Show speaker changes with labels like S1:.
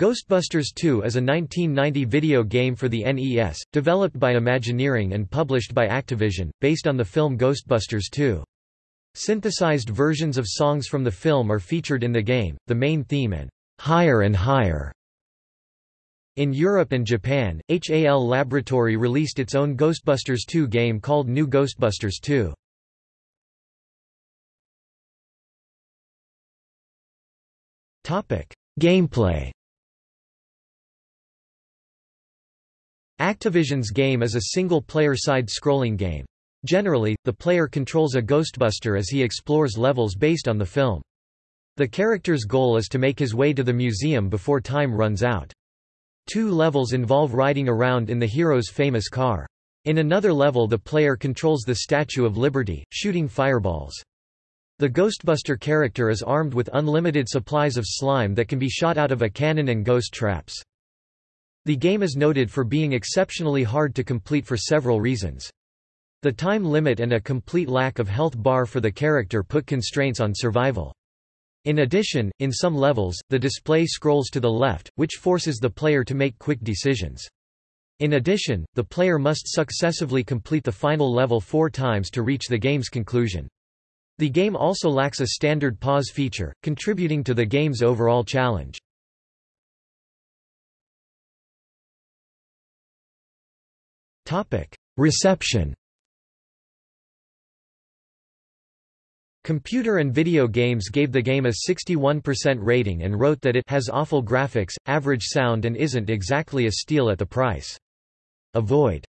S1: Ghostbusters 2 is a 1990 video game for the NES, developed by Imagineering and published by Activision, based on the film Ghostbusters 2. Synthesized versions of songs from the film are featured in the game, the main theme and Higher and Higher. In Europe and Japan, HAL Laboratory released its own Ghostbusters 2 game called New Ghostbusters 2. Gameplay Activision's game is a single-player side-scrolling game. Generally, the player controls a Ghostbuster as he explores levels based on the film. The character's goal is to make his way to the museum before time runs out. Two levels involve riding around in the hero's famous car. In another level the player controls the Statue of Liberty, shooting fireballs. The Ghostbuster character is armed with unlimited supplies of slime that can be shot out of a cannon and ghost traps. The game is noted for being exceptionally hard to complete for several reasons. The time limit and a complete lack of health bar for the character put constraints on survival. In addition, in some levels, the display scrolls to the left, which forces the player to make quick decisions. In addition, the player must successively complete the final level four times to reach the game's conclusion. The game also lacks a standard pause feature, contributing to the game's overall challenge. Reception Computer and Video Games gave the game a 61% rating and wrote that it has awful graphics, average sound and isn't exactly a steal at the price. Avoid